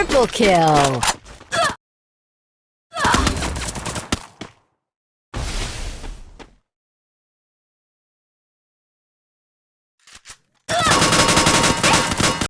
Triple kill!